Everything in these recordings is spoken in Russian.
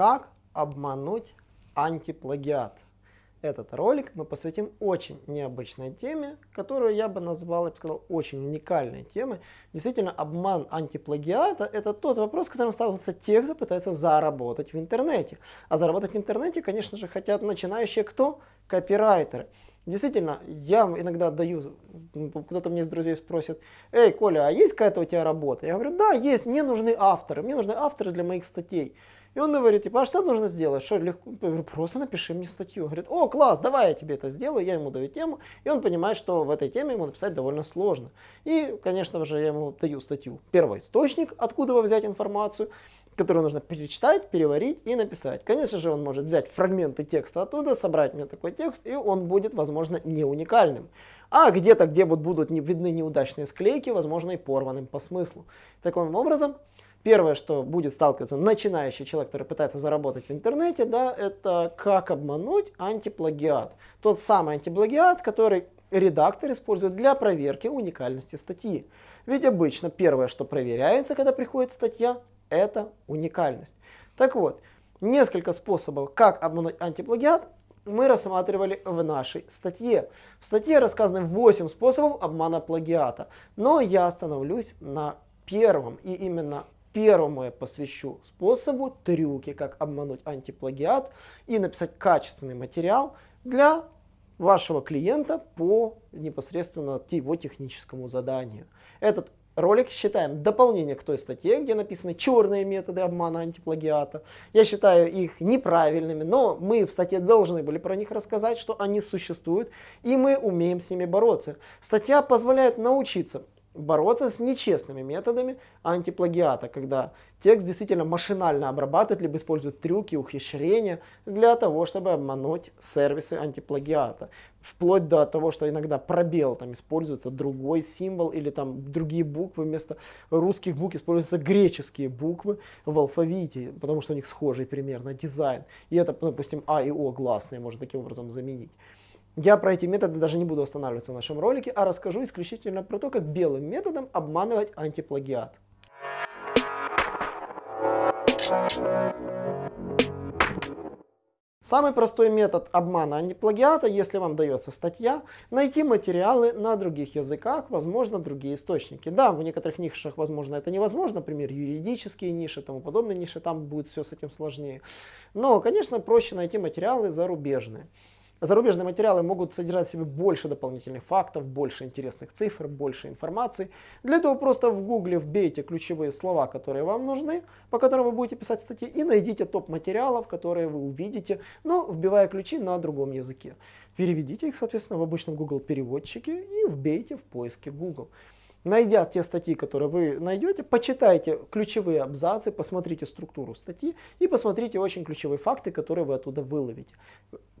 Как обмануть антиплагиат? Этот ролик мы посвятим очень необычной теме, которую я бы назвал, я бы сказал, очень уникальной темой. Действительно, обман антиплагиата – это тот вопрос, с которым сталкиваются те, кто пытается заработать в интернете. А заработать в интернете, конечно же, хотят начинающие кто? Копирайтеры. Действительно, я иногда даю, кто-то мне из друзей спросит, эй, Коля, а есть какая-то у тебя работа? Я говорю, да, есть, мне нужны авторы, мне нужны авторы для моих статей. И он говорит, типа, а что нужно сделать? Что легко? Я говорю, просто напиши мне статью. Он говорит, о, класс, давай я тебе это сделаю. Я ему даю тему, и он понимает, что в этой теме ему написать довольно сложно. И, конечно же, я ему даю статью. Первый источник, откуда вы взять информацию, которую нужно перечитать, переварить и написать. Конечно же, он может взять фрагменты текста оттуда, собрать мне такой текст, и он будет, возможно, не уникальным. А где-то, где будут видны неудачные склейки, возможно, и порванным по смыслу. Таким образом, Первое, что будет сталкиваться начинающий человек, который пытается заработать в интернете, да, это как обмануть антиплагиат. Тот самый антиплагиат, который редактор использует для проверки уникальности статьи. Ведь обычно первое, что проверяется, когда приходит статья, это уникальность. Так вот, несколько способов, как обмануть антиплагиат, мы рассматривали в нашей статье. В статье рассказаны 8 способов обмана плагиата, но я остановлюсь на первом, и именно Первому я посвящу способу, трюки, как обмануть антиплагиат и написать качественный материал для вашего клиента по непосредственно его техническому заданию. Этот ролик считаем дополнение к той статье, где написаны черные методы обмана антиплагиата. Я считаю их неправильными, но мы в статье должны были про них рассказать, что они существуют, и мы умеем с ними бороться. Статья позволяет научиться бороться с нечестными методами антиплагиата, когда текст действительно машинально обрабатывает, либо использует трюки, ухищрения для того, чтобы обмануть сервисы антиплагиата. Вплоть до того, что иногда пробел там используется другой символ или там другие буквы, вместо русских букв используются греческие буквы в алфавите, потому что у них схожий примерно дизайн. И это, допустим, А и О гласные можно таким образом заменить. Я про эти методы даже не буду останавливаться в нашем ролике, а расскажу исключительно про то, как белым методом обманывать антиплагиат. Самый простой метод обмана антиплагиата, если вам дается статья, найти материалы на других языках, возможно, другие источники. Да, в некоторых нишах, возможно, это невозможно, например, юридические ниши, тому подобные ниши, там будет все с этим сложнее. Но, конечно, проще найти материалы зарубежные. Зарубежные материалы могут содержать в себе больше дополнительных фактов, больше интересных цифр, больше информации. Для этого просто в гугле вбейте ключевые слова, которые вам нужны, по которым вы будете писать статьи, и найдите топ материалов, которые вы увидите, но вбивая ключи на другом языке. Переведите их, соответственно, в обычном Google переводчике и вбейте в поиске Google. Найдя те статьи, которые вы найдете, почитайте ключевые абзацы, посмотрите структуру статьи и посмотрите очень ключевые факты, которые вы оттуда выловите.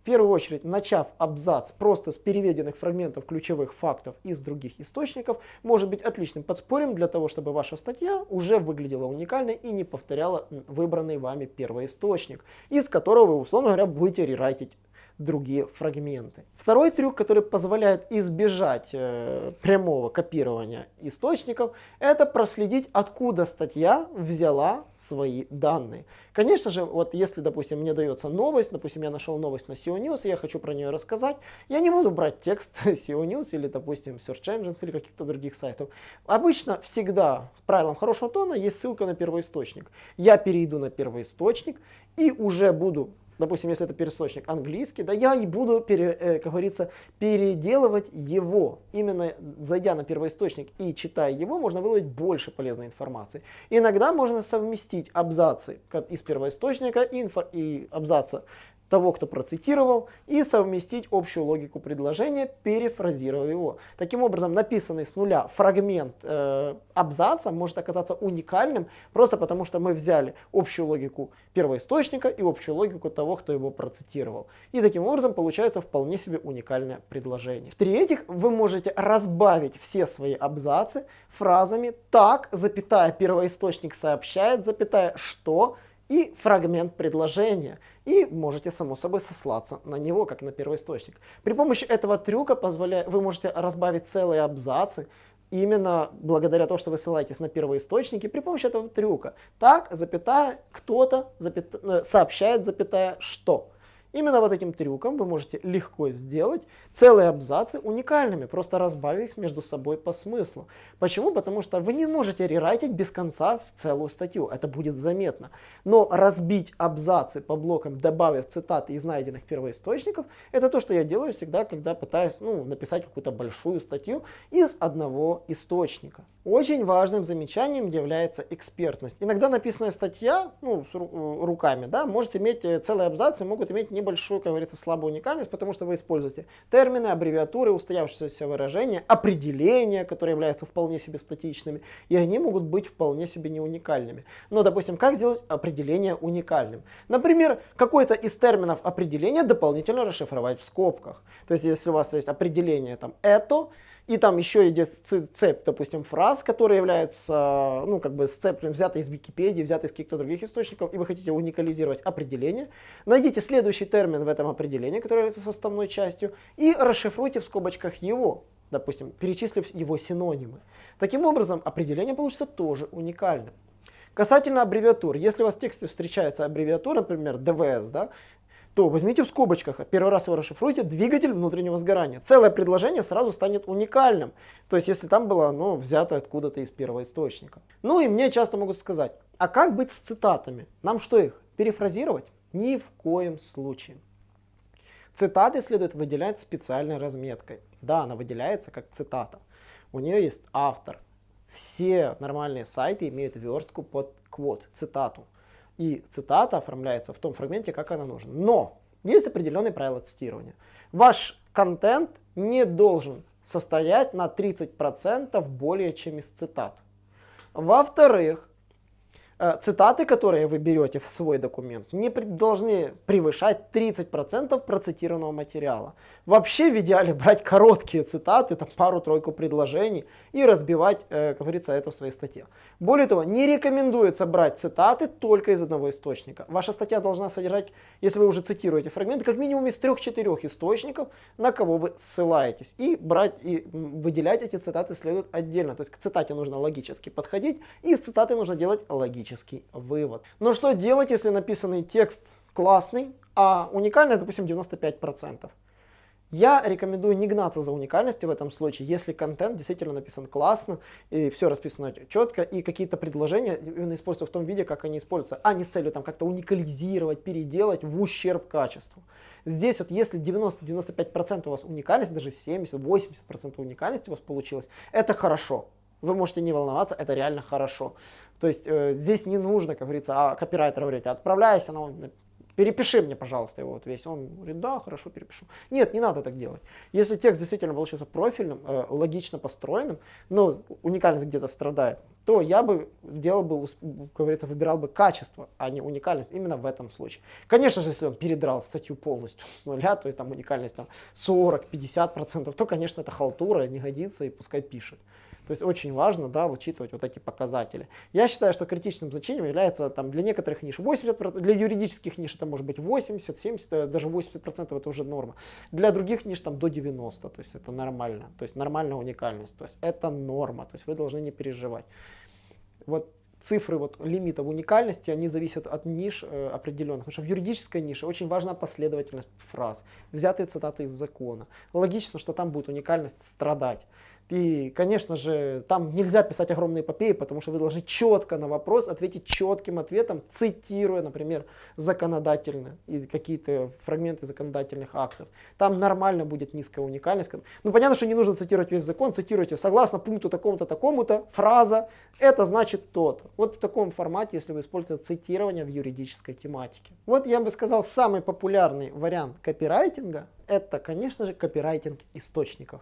В первую очередь, начав абзац просто с переведенных фрагментов ключевых фактов из других источников, может быть отличным подспорьем для того, чтобы ваша статья уже выглядела уникальной и не повторяла выбранный вами первый источник, из которого вы, условно говоря, будете рерайтить другие фрагменты. Второй трюк, который позволяет избежать э, прямого копирования источников, это проследить, откуда статья взяла свои данные. Конечно же, вот если, допустим, мне дается новость, допустим, я нашел новость на SEO News, и я хочу про нее рассказать, я не буду брать текст SEO News или, допустим, Search Engines или каких-то других сайтов. Обычно всегда в правилам хорошего тона есть ссылка на первоисточник. Я перейду на первоисточник и уже буду допустим, если это пересочник английский, да, я и буду, пере, э, как говорится, переделывать его. Именно зайдя на первоисточник и читая его, можно выловить больше полезной информации. Иногда можно совместить абзацы из первоисточника инфо, и абзаца того, кто процитировал, и совместить общую логику предложения, перефразировав его. Таким образом, написанный с нуля фрагмент э, абзаца может оказаться уникальным, просто потому что мы взяли общую логику первоисточника и общую логику того, кто его процитировал. И таким образом получается вполне себе уникальное предложение. В-третьих, вы можете разбавить все свои абзацы фразами «так», запятая, первоисточник сообщает, запятая, что, и фрагмент предложения. И можете, само собой, сослаться на него, как на первоисточник. При помощи этого трюка позволя... вы можете разбавить целые абзацы именно благодаря тому, что вы ссылаетесь на первые источники при помощи этого трюка. Так, запятая, кто-то запята, э, сообщает, запятая, что. Именно вот этим трюком вы можете легко сделать целые абзацы уникальными, просто разбавив их между собой по смыслу. Почему? Потому что вы не можете рерайтить без конца в целую статью, это будет заметно. Но разбить абзацы по блокам, добавив цитаты из найденных первоисточников, это то, что я делаю всегда, когда пытаюсь ну, написать какую-то большую статью из одного источника. Очень важным замечанием является экспертность. Иногда написанная статья, ну, с руками, да, может иметь э, целые абзацы, могут иметь небольшую, как говорится, слабую уникальность, потому что вы используете термины, аббревиатуры, устоявшиеся выражения, определения, которые являются вполне себе статичными, и они могут быть вполне себе не уникальными. Но, допустим, как сделать определение уникальным? Например, какой-то из терминов определения дополнительно расшифровать в скобках. То есть, если у вас есть определение там «это», и там еще идет цепь, допустим, фраз, которые являются, ну, как бы сцеплен, взяты из Википедии, взяты из каких-то других источников, и вы хотите уникализировать определение. Найдите следующий термин в этом определении, который является составной частью, и расшифруйте в скобочках его, допустим, перечислив его синонимы. Таким образом, определение получится тоже уникальным. Касательно аббревиатур, если у вас в тексте встречается аббревиатура, например, ДВС, да, то возьмите в скобочках, первый раз его расшифруйте, двигатель внутреннего сгорания. Целое предложение сразу станет уникальным. То есть, если там было ну, взято откуда-то из первого источника. Ну и мне часто могут сказать, а как быть с цитатами? Нам что их, перефразировать? Ни в коем случае. Цитаты следует выделять специальной разметкой. Да, она выделяется как цитата. У нее есть автор. Все нормальные сайты имеют верстку под квот, цитату и цитата оформляется в том фрагменте, как она нужна. Но есть определенные правила цитирования. Ваш контент не должен состоять на 30% более чем из цитат. Во-вторых, цитаты, которые вы берете в свой документ, не должны превышать 30% процитированного материала. Вообще в идеале брать короткие цитаты, там пару-тройку предложений и разбивать, э, как говорится, это в своей статье. Более того, не рекомендуется брать цитаты только из одного источника. Ваша статья должна содержать, если вы уже цитируете фрагменты, как минимум из трех-четырех источников, на кого вы ссылаетесь. И брать и выделять эти цитаты следует отдельно. То есть к цитате нужно логически подходить, и из цитаты нужно делать логически логический вывод. Но что делать, если написанный текст классный, а уникальность, допустим, 95%? Я рекомендую не гнаться за уникальностью в этом случае, если контент действительно написан классно, и все расписано четко, и какие-то предложения именно используются в том виде, как они используются, а не с целью там как-то уникализировать, переделать в ущерб качеству. Здесь вот если 90-95% у вас уникальность, даже 70-80% уникальности у вас получилось, это хорошо. Вы можете не волноваться, это реально хорошо. То есть э, здесь не нужно, как говорится, а копирайтер говорит, отправляйся, но перепиши мне, пожалуйста, его вот весь. Он говорит, да, хорошо, перепишу. Нет, не надо так делать. Если текст действительно получился профильным, э, логично построенным, но уникальность где-то страдает, то я бы делал бы, как говорится, выбирал бы качество, а не уникальность именно в этом случае. Конечно же, если он передрал статью полностью с нуля, то есть там уникальность там 40-50%, то, конечно, это халтура, не годится и пускай пишет. То есть очень важно да, учитывать вот эти показатели. Я считаю, что критичным значением является там, для некоторых ниш 80%, для юридических ниш это может быть 80, 70, э, даже 80% это уже норма. Для других ниш там до 90, то есть это нормально. То есть нормальная уникальность. То есть это норма, то есть вы должны не переживать. Вот цифры вот, лимитов уникальности, они зависят от ниш э, определенных. Потому что в юридической нише очень важна последовательность фраз, взятые цитаты из закона. Логично, что там будет уникальность страдать. И, конечно же, там нельзя писать огромные эпопеи, потому что вы должны четко на вопрос ответить четким ответом, цитируя, например, законодательно и какие-то фрагменты законодательных актов. Там нормально будет низкая уникальность. Ну, понятно, что не нужно цитировать весь закон, цитируйте согласно пункту такому-то, такому-то, фраза, это значит то-то. Вот в таком формате, если вы используете цитирование в юридической тематике. Вот я бы сказал, самый популярный вариант копирайтинга, это, конечно же, копирайтинг источников.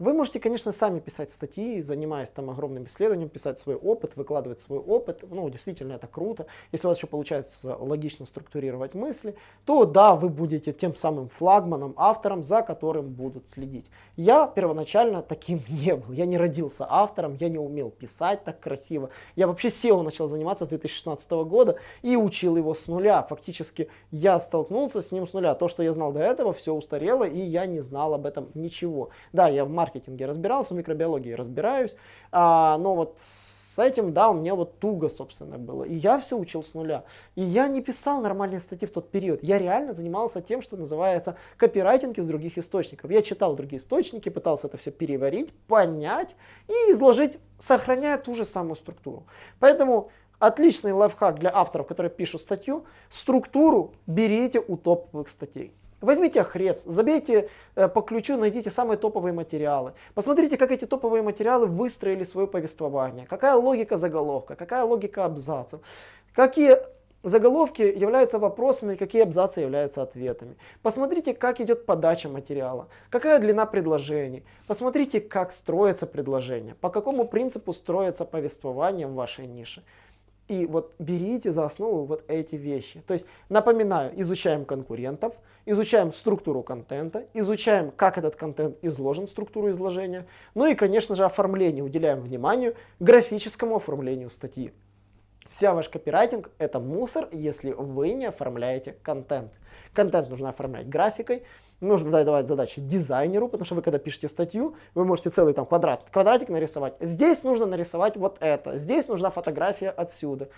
Вы можете, конечно, сами писать статьи, занимаясь там огромным исследованием, писать свой опыт, выкладывать свой опыт. Ну, действительно, это круто. Если у вас еще получается логично структурировать мысли, то да, вы будете тем самым флагманом, автором, за которым будут следить. Я первоначально таким не был. Я не родился автором, я не умел писать так красиво. Я вообще SEO начал заниматься с 2016 года и учил его с нуля. Фактически я столкнулся с ним с нуля. То, что я знал до этого, все устарело и я не знал об этом ничего. Да, я в маркетинге разбирался, в микробиологии разбираюсь, а, но вот с этим, да, у меня вот туго, собственно, было. И я все учил с нуля. И я не писал нормальные статьи в тот период. Я реально занимался тем, что называется копирайтинг из других источников. Я читал другие источники, пытался это все переварить, понять и изложить, сохраняя ту же самую структуру. Поэтому Отличный лайфхак для авторов, которые пишут статью. Структуру берите у топовых статей. Возьмите Ahrefs, забейте э, по ключу, найдите самые топовые материалы. Посмотрите, как эти топовые материалы выстроили свое повествование. Какая логика заголовка, какая логика абзацев. Какие заголовки являются вопросами, какие абзацы являются ответами. Посмотрите, как идет подача материала, какая длина предложений. Посмотрите, как строится предложение, по какому принципу строится повествование в вашей нише. И вот берите за основу вот эти вещи. То есть, напоминаю, изучаем конкурентов, изучаем структуру контента, изучаем, как этот контент изложен, структуру изложения. Ну и, конечно же, оформление. Уделяем внимание графическому оформлению статьи. Вся ваш копирайтинг это мусор, если вы не оформляете контент. Контент нужно оформлять графикой, нужно давать задачи дизайнеру, потому что вы когда пишете статью, вы можете целый там квадрат, квадратик нарисовать. Здесь нужно нарисовать вот это, здесь нужна фотография отсюда.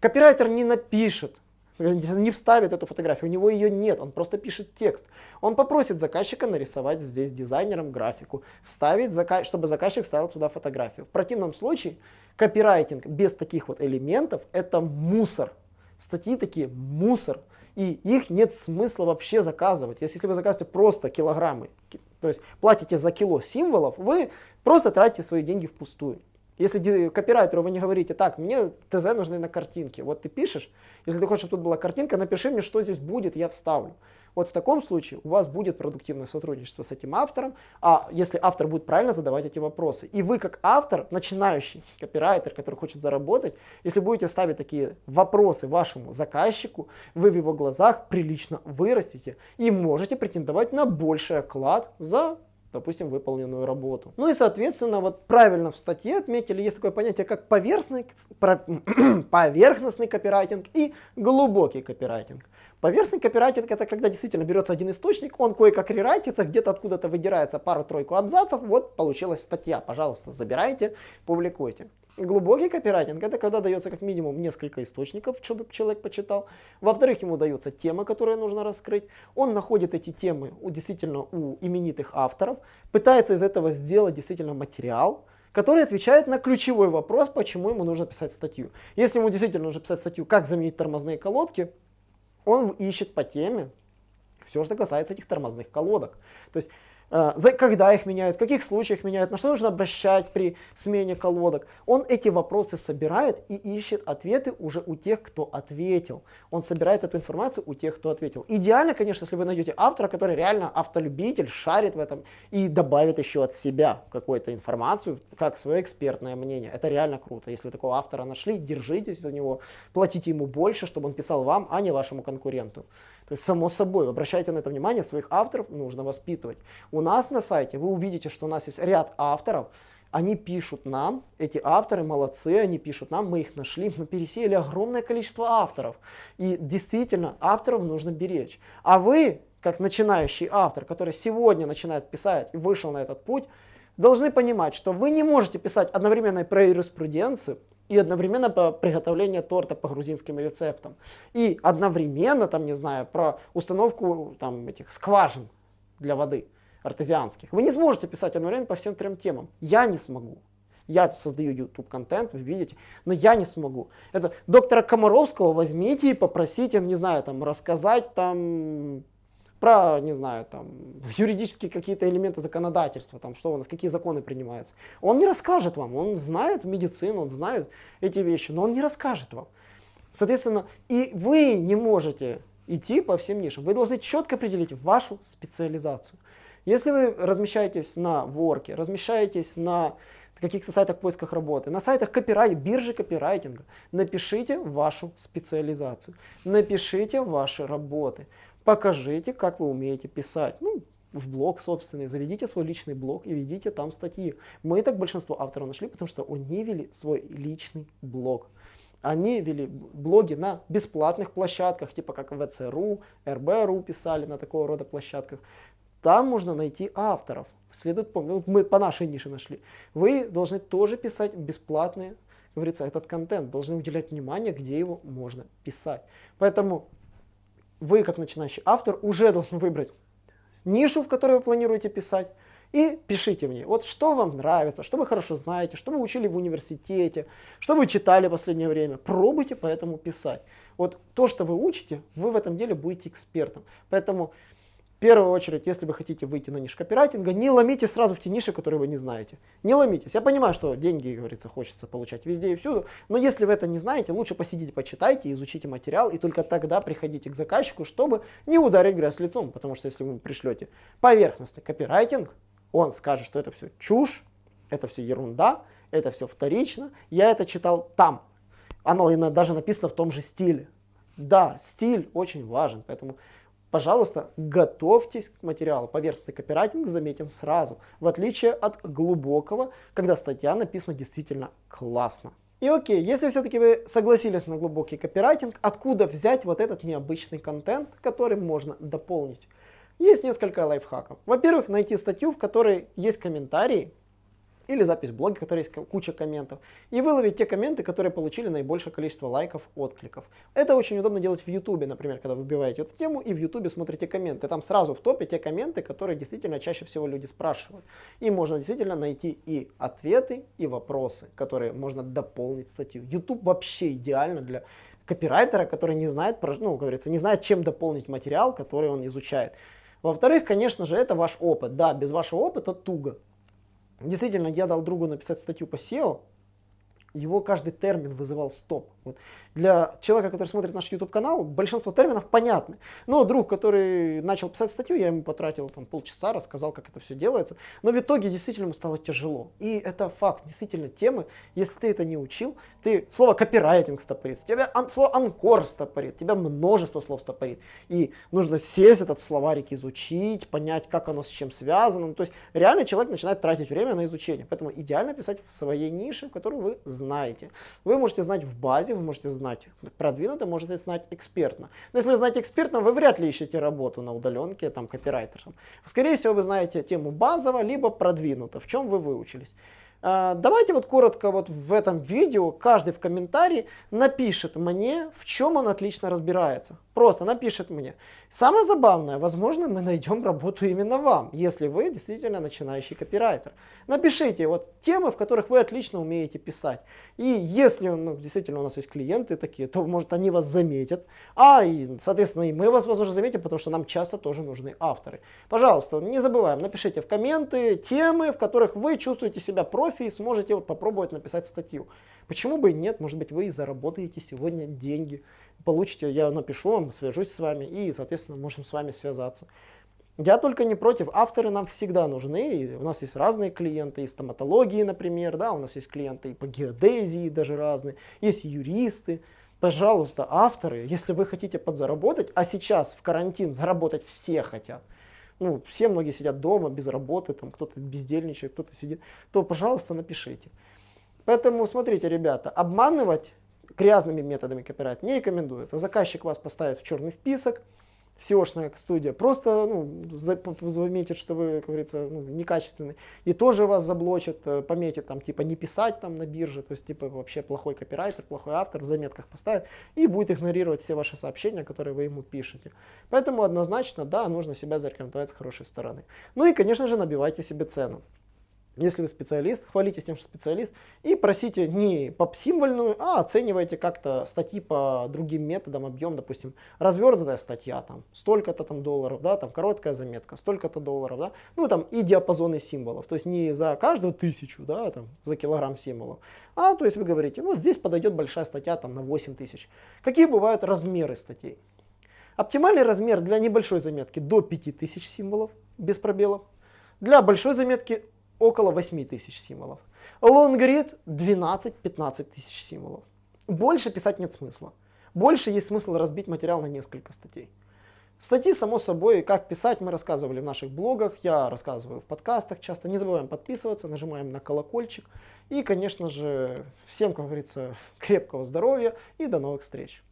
Копирайтер не напишет, не вставит эту фотографию, у него ее нет, он просто пишет текст. Он попросит заказчика нарисовать здесь дизайнером графику, вставить, чтобы заказчик ставил туда фотографию. В противном случае копирайтинг без таких вот элементов это мусор. Статьи такие мусор и их нет смысла вообще заказывать. Если вы заказываете просто килограммы, то есть платите за кило символов, вы просто тратите свои деньги впустую. Если копирайтеру вы не говорите, так, мне ТЗ нужны на картинке, вот ты пишешь, если ты хочешь, чтобы тут была картинка, напиши мне, что здесь будет, я вставлю. Вот в таком случае у вас будет продуктивное сотрудничество с этим автором, а если автор будет правильно задавать эти вопросы. И вы как автор, начинающий копирайтер, который хочет заработать, если будете ставить такие вопросы вашему заказчику, вы в его глазах прилично вырастете и можете претендовать на больший оклад за допустим, выполненную работу. Ну и, соответственно, вот правильно в статье отметили, есть такое понятие, как поверхностный, поверхностный копирайтинг и глубокий копирайтинг. Поверхностный копирайтинг это когда действительно берется один источник, он кое-как рерайтится, где-то откуда-то выдирается пару-тройку абзацев, вот получилась статья, пожалуйста, забирайте, публикуйте. Глубокий копирайтинг это когда дается как минимум несколько источников, чтобы человек почитал. Во-вторых, ему дается тема, которую нужно раскрыть. Он находит эти темы у, действительно у именитых авторов, пытается из этого сделать действительно материал, который отвечает на ключевой вопрос, почему ему нужно писать статью. Если ему действительно нужно писать статью, как заменить тормозные колодки, он ищет по теме все, что касается этих тормозных колодок. То есть Э, когда их меняют, в каких случаях меняют, на что нужно обращать при смене колодок. Он эти вопросы собирает и ищет ответы уже у тех, кто ответил. Он собирает эту информацию у тех, кто ответил. Идеально, конечно, если вы найдете автора, который реально автолюбитель, шарит в этом и добавит еще от себя какую-то информацию, как свое экспертное мнение. Это реально круто. Если такого автора нашли, держитесь за него, платите ему больше, чтобы он писал вам, а не вашему конкуренту. Само собой, обращайте на это внимание, своих авторов нужно воспитывать. У нас на сайте вы увидите, что у нас есть ряд авторов, они пишут нам, эти авторы молодцы, они пишут нам, мы их нашли, мы пересеяли огромное количество авторов. И действительно, авторов нужно беречь. А вы, как начинающий автор, который сегодня начинает писать и вышел на этот путь, должны понимать, что вы не можете писать одновременно про юриспруденцию, и одновременно по приготовление торта по грузинским рецептам. И одновременно, там, не знаю, про установку там, этих скважин для воды артезианских. Вы не сможете писать одновременно по всем трем темам. Я не смогу. Я создаю YouTube контент, вы видите, но я не смогу. Это доктора Комаровского возьмите и попросите, не знаю, там рассказать там про, не знаю, там, юридические какие-то элементы законодательства, там, что у нас, какие законы принимаются. Он не расскажет вам, он знает медицину, он знает эти вещи, но он не расскажет вам. Соответственно, и вы не можете идти по всем нишам. Вы должны четко определить вашу специализацию. Если вы размещаетесь на ворке, размещаетесь на каких-то сайтах поисках работы, на сайтах копирайт, биржи копирайтинга, напишите вашу специализацию, напишите ваши работы покажите, как вы умеете писать. Ну, в блог собственный, заведите свой личный блог и ведите там статьи. Мы так большинство авторов нашли, потому что они вели свой личный блог. Они вели блоги на бесплатных площадках, типа как ВЦРУ, РБРУ писали на такого рода площадках. там можно найти авторов. Следует помнить, вот мы по нашей нише нашли. Вы должны тоже писать бесплатные, говорится, этот контент, должны уделять внимание, где его можно писать. Поэтому вы, как начинающий автор, уже должны выбрать нишу, в которой вы планируете писать, и пишите в ней, вот что вам нравится, что вы хорошо знаете, что вы учили в университете, что вы читали в последнее время. Пробуйте поэтому писать. Вот то, что вы учите, вы в этом деле будете экспертом. Поэтому первую очередь, если вы хотите выйти на нишу копирайтинга, не ломите сразу в те ниши, которые вы не знаете. Не ломитесь. Я понимаю, что деньги, говорится, хочется получать везде и всюду, но если вы это не знаете, лучше посидите, почитайте, изучите материал, и только тогда приходите к заказчику, чтобы не ударить грязь лицом. Потому что если вы пришлете поверхностный копирайтинг, он скажет, что это все чушь, это все ерунда, это все вторично, я это читал там. Оно даже написано в том же стиле. Да, стиль очень важен, поэтому Пожалуйста, готовьтесь к материалу. Поверхностный копирайтинг заметен сразу, в отличие от глубокого, когда статья написана действительно классно. И окей, если все-таки вы согласились на глубокий копирайтинг, откуда взять вот этот необычный контент, который можно дополнить? Есть несколько лайфхаков. Во-первых, найти статью, в которой есть комментарии, или запись в блоге, в есть куча комментов, и выловить те комменты, которые получили наибольшее количество лайков, откликов. Это очень удобно делать в YouTube, например, когда вы вбиваете эту тему и в YouTube смотрите комменты. Там сразу в топе те комменты, которые действительно чаще всего люди спрашивают. И можно действительно найти и ответы, и вопросы, которые можно дополнить статью. YouTube вообще идеально для копирайтера, который не знает, ну, говорится, не знает, чем дополнить материал, который он изучает. Во-вторых, конечно же, это ваш опыт. Да, без вашего опыта туго. Действительно, я дал другу написать статью по SEO, его каждый термин вызывал стоп. Вот. Для человека, который смотрит наш YouTube канал, большинство терминов понятны. Но друг, который начал писать статью, я ему потратил там, полчаса, рассказал, как это все делается. Но в итоге действительно ему стало тяжело. И это факт. Действительно, темы, если ты это не учил, ты слово копирайтинг стопорит, тебя ан, слово анкор стопорит, тебя множество слов стопорит. И нужно сесть этот словарик, изучить, понять, как оно с чем связано. Ну, то есть реально человек начинает тратить время на изучение. Поэтому идеально писать в своей нише, в которую вы знаете. Вы можете знать в базе, вы можете знать продвинуто, можете знать экспертно. Но если вы знаете экспертно, вы вряд ли ищете работу на удаленке, там, копирайтером. Скорее всего, вы знаете тему базово, либо продвинуто, в чем вы выучились. А, давайте вот коротко вот в этом видео каждый в комментарии напишет мне, в чем он отлично разбирается. Просто напишет мне. Самое забавное, возможно, мы найдем работу именно вам, если вы действительно начинающий копирайтер. Напишите вот темы, в которых вы отлично умеете писать. И если ну, действительно у нас есть клиенты такие, то может они вас заметят. А, и, соответственно, и мы вас, возможно, заметим, потому что нам часто тоже нужны авторы. Пожалуйста, не забываем, напишите в комменты темы, в которых вы чувствуете себя профи и сможете вот попробовать написать статью. Почему бы и нет, может быть, вы и заработаете сегодня деньги получите, я напишу вам, свяжусь с вами и, соответственно, можем с вами связаться. Я только не против, авторы нам всегда нужны, у нас есть разные клиенты, и стоматологии, например, да, у нас есть клиенты и по геодезии даже разные, есть юристы. Пожалуйста, авторы, если вы хотите подзаработать, а сейчас в карантин заработать все хотят, ну, все многие сидят дома без работы, там кто-то бездельничает, кто-то сидит, то, пожалуйста, напишите. Поэтому, смотрите, ребята, обманывать грязными методами копирайт не рекомендуется. Заказчик вас поставит в черный список, SEO-шная студия просто ну, заметит, что вы, как говорится, ну, некачественный, и тоже вас заблочит, э, пометит там, типа, не писать там на бирже, то есть, типа, вообще плохой копирайтер, плохой автор, в заметках поставит, и будет игнорировать все ваши сообщения, которые вы ему пишете. Поэтому однозначно, да, нужно себя зарекомендовать с хорошей стороны. Ну и, конечно же, набивайте себе цену. Если вы специалист, хвалитесь тем, что специалист, и просите не поп-символьную, а оценивайте как-то статьи по другим методам, объем, допустим, развернутая статья, там, столько-то там долларов, да, там, короткая заметка, столько-то долларов, да, ну, там, и диапазоны символов, то есть не за каждую тысячу, да, там, за килограмм символов, а, то есть вы говорите, вот здесь подойдет большая статья, там, на 8 тысяч. Какие бывают размеры статей? Оптимальный размер для небольшой заметки до 5000 символов, без пробелов. Для большой заметки около 8 тысяч символов. Лонгрид 12-15 тысяч символов. Больше писать нет смысла. Больше есть смысл разбить материал на несколько статей. Статьи, само собой, как писать, мы рассказывали в наших блогах, я рассказываю в подкастах часто. Не забываем подписываться, нажимаем на колокольчик. И, конечно же, всем, как говорится, крепкого здоровья и до новых встреч.